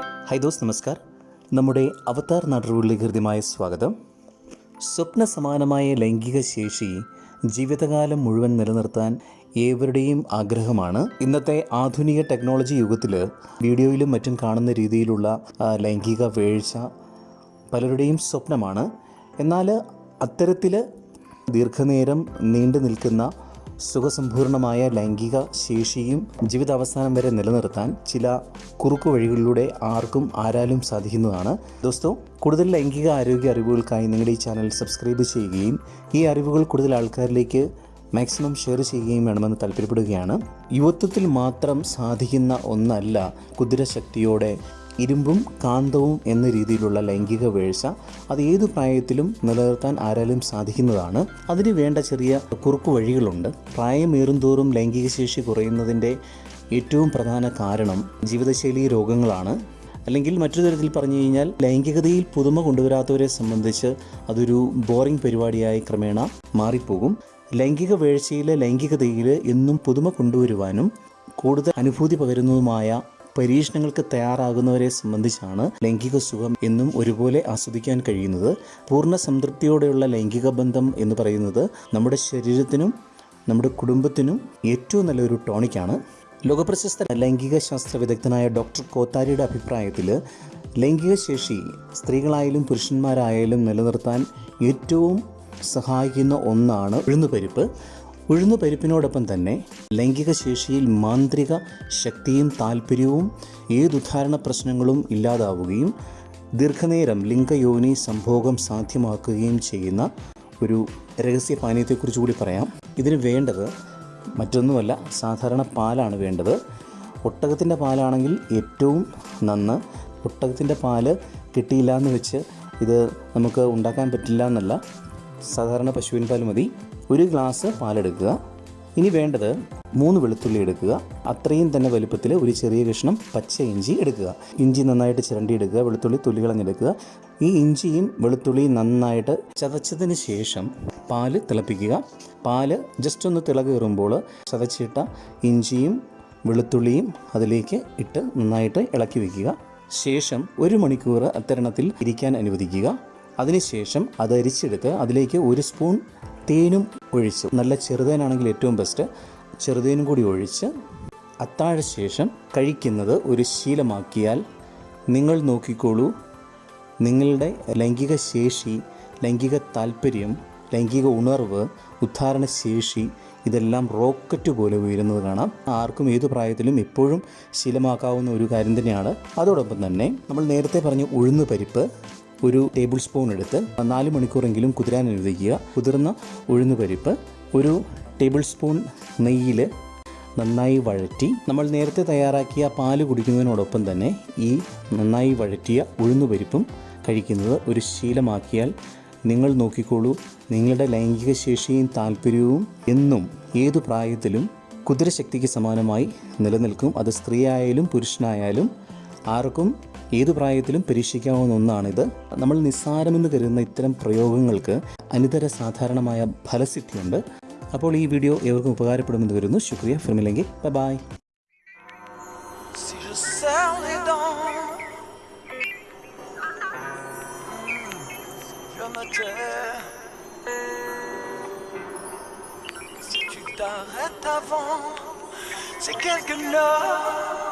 High those നമസ്കാർ. നമ്മുടെ അവതാർ നാട്ടുകളിലേക്ക് ഹൃദ്യമായ സ്വാഗതം. സ്വപ്ന സമാനമായ ലൈംഗിക ശേഷി ജീവിതകാലം മുഴുവൻ നിലനിർത്താൻ ഏവരുടെയും ആഗ്രഹമാണ്. ഇന്നത്തെ ആധുനിക ടെക്നോളജി യുഗത്തിൽ വീഡിയോയിലും മറ്റും കാണുന്ന രീതിയിലുള്ള ലൈംഗിക വീഴ്ച പലരുടെയും സ്വപ്നമാണ്. എന്നാൽ അത്തരത്തിൽ ദീർഘനേരം നീണ്ടു നിൽക്കുന്ന സുഖസമ്പൂർണമായ ലൈംഗിക ശേഷിയും ജീവിതാവസാനം വരെ നിലനിർത്താൻ ചില കുറുക്കു വഴികളിലൂടെ ആർക്കും ആരാലും സാധിക്കുന്നതാണ്. ദോസ്തോ കൂടുതൽ ലൈംഗിക ആരോഗ്യ അറിവുകൾക്കായി നിങ്ങളുടെ ഈ ചാനൽ സബ്സ്ക്രൈബ് ചെയ്യുകയും ഈ അറിവുകൾ കൂടുതൽ ആൾക്കാരിലേക്ക് മാക്സിമം ഷെയർ ചെയ്യുകയും വേണമെന്ന് താല്പര്യപ്പെടുകയാണ്. യുവത്വത്തിൽ മാത്രം സാധിക്കുന്ന ഒന്നല്ല കുതിരശക്തിയോടെ ഇരുമ്പും കാന്തവും എന്ന രീതിയിലുള്ള ലൈംഗിക വീഴ്ച അത് ഏതു പ്രായത്തിലും നിലനിർത്താൻ ആരാലും സാധിക്കുന്നതാണ്. അതിന് വേണ്ട ചെറിയ കുറുക്കു വഴികളുണ്ട്. പ്രായമേറും തോറും ലൈംഗിക ശേഷി കുറയുന്നതിന്റെ ഏറ്റവും പ്രധാന കാരണം ജീവിതശൈലി രോഗങ്ങളാണ്. അല്ലെങ്കിൽ മറ്റൊരു തരത്തിൽ പറഞ്ഞു കഴിഞ്ഞാൽ ലൈംഗികതയിൽ പുതുമ കൊണ്ടുവരാത്തവരെ സംബന്ധിച്ച് അതൊരു ബോറിംഗ് പരിപാടിയായി ക്രമേണ മാറിപ്പോകും. ലൈംഗിക വീഴ്ചയിലെ ലൈംഗികതയിൽ എന്നും പുതുമ കൊണ്ടുവരുവാനും കൂടുതൽ അനുഭൂതി പകരുന്നതുമായ പരീക്ഷണങ്ങൾക്ക് തയ്യാറാകുന്നവരെ സംബന്ധിച്ചാണ് ലൈംഗിക സുഖം എന്നും ഒരുപോലെ ആസ്വദിക്കാൻ കഴിയുന്നത്. പൂർണ സംതൃപ്തിയോടെയുള്ള ലൈംഗിക ബന്ധം എന്ന് പറയുന്നത് നമ്മുടെ ശരീരത്തിനും നമ്മുടെ കുടുംബത്തിനും ഏറ്റവും നല്ലൊരു ടോണിക്കാണ്. ലോകപ്രശസ്ത ലൈംഗിക ശാസ്ത്ര വിദഗ്ധനായ ഡോക്ടർ കോത്താരിയുടെ അഭിപ്രായത്തിൽ ലൈംഗിക ശേഷി സ്ത്രീകളായാലും പുരുഷന്മാരായാലും നിലനിർത്താൻ ഏറ്റവും സഹായിക്കുന്ന ഒന്നാണ് ഉഴുന്നുപരിപ്പ്. ഉഴുന്നുപരിപ്പിനോടൊപ്പം തന്നെ ലൈംഗിക ശേഷിയിൽ മാന്ത്രിക ശക്തിയും താല്പര്യവും ഏതുദ്ധാരണ പ്രശ്നങ്ങളും ഇല്ലാതാവുകയും ദീർഘനേരം ലിംഗയോനി സംഭോഗം സാധ്യമാക്കുകയും ചെയ്യുന്ന ഒരു രഹസ്യ പാനീയത്തെക്കുറിച്ച് കൂടി പറയാം. ഇതിന് വേണ്ടത് മറ്റൊന്നുമല്ല സാധാരണ പാലാണ് വേണ്ടത്. ഒട്ടകത്തിന്റെ പാലാണെങ്കിൽ ഏറ്റവും നന്ന്. ഒട്ടകത്തിന്റെ പാൽ കിട്ടിയില്ല എന്ന് വെച്ച് ഇത് നമുക്ക് ഉണ്ടാക്കാൻ പറ്റില്ല എന്നല്ല. സാധാരണ പശുവിൻ പാൽ മതി. ഒരു ഗ്ലാസ് പാലെടുക്കുക. ഇനി വേണ്ടത് മൂന്ന് വെളുത്തുള്ളി എടുക്കുക. അത്രയും തന്നെ വലുപ്പത്തിൽ ഒരു ചെറിയ കഷ്ണം പച്ച ഇഞ്ചി എടുക്കുക. ഇഞ്ചി നന്നായിട്ട് ചിരണ്ടിയെടുക്കുക. വെളുത്തുള്ളി തൊലി കളഞ്ഞെടുക്കുക. ഈ ഇഞ്ചിയും വെളുത്തുള്ളിയും നന്നായിട്ട് ചതച്ചതിന് ശേഷം പാൽ തിളപ്പിക്കുക. പാൽ ജസ്റ്റ് ഒന്ന് തിളകേറുമ്പോൾ ചതച്ചിട്ട ഇഞ്ചിയും വെളുത്തുള്ളിയും അതിലേക്ക് ഇട്ട് നന്നായിട്ട് ഇളക്കി വയ്ക്കുക ശേഷം ഒരു മണിക്കൂർ അത്തരണത്തിൽ ഇരിക്കാൻ അനുവദിക്കുക. അതിനുശേഷം അത് അരിച്ചെടുത്ത് അതിലേക്ക് ഒരു സ്പൂൺ തേനും ഒഴിച്ച്. നല്ല ചെറുതേനാണെങ്കിൽ ഏറ്റവും ബെസ്റ്റ് ചെറുതേനും കൂടി ഒഴിച്ച് അത്താഴ ശേഷം കഴിക്കുന്നത് ഒരു ശീലമാക്കിയാൽ നിങ്ങൾ നോക്കിക്കോളൂ. നിങ്ങളുടെ ലൈംഗിക ശേഷി ലൈംഗിക താല്പര്യം ലൈംഗിക ഉണർവ് ഉദ്ധാരണ ശേഷി ഇതെല്ലാം റോക്കറ്റ് പോലെ ഉയരുന്നത് കാണാം. ആർക്കും ഏത് പ്രായത്തിലും എപ്പോഴും ശീലമാക്കാവുന്ന ഒരു കാര്യം തന്നെയാണ്. അതോടൊപ്പം തന്നെ നമ്മൾ നേരത്തെ പറഞ്ഞ ഉഴുന്ന് പരിപ്പ് ഒരു ടേബിൾ സ്പൂൺ എടുത്ത് നാല് മണിക്കൂറെങ്കിലും കുതിരാൻ അനുവദിക്കുക. കുതിർന്ന ഉഴുന്ന് പരിപ്പ് ഒരു ടേബിൾ സ്പൂൺ നെയ്യിൽ നന്നായി വഴറ്റി നമ്മൾ നേരത്തെ തയ്യാറാക്കിയ പാൽ കുടിക്കുന്നതിനോടൊപ്പം തന്നെ ഈ നന്നായി വഴറ്റിയ ഉഴുന്നുപരിപ്പും കഴിക്കുന്നത് ഒരു ശീലമാക്കിയാൽ നിങ്ങൾ നോക്കിക്കോളൂ. നിങ്ങളുടെ ലൈംഗിക ശേഷിയും താല്പര്യവും എന്നും ഏതു പ്രായത്തിലും കുതിരശക്തിക്ക് സമാനമായി നിലനിൽക്കും. അത് സ്ത്രീയായാലും പുരുഷനായാലും ആർക്കും ഏതു പ്രായത്തിലും പരീക്ഷിക്കാവുന്ന ഒന്നാണിത്. നമ്മൾ നിസ്സാരമെന്ന് കരുതുന്ന ഇത്തരം പ്രയോഗങ്ങൾക്ക് അനിതര സാധാരണമായ ഫലസിദ്ധിയുണ്ട്. അപ്പോൾ ഈ വീഡിയോ ഏവർക്കും ഉപകാരപ്പെടുമെന്ന് വരുന്നു ശുക്രിയ. ഫിർമില്ലെങ്കിൽ bye bye Si tu t'arrêtes avant, c'est quelque chose.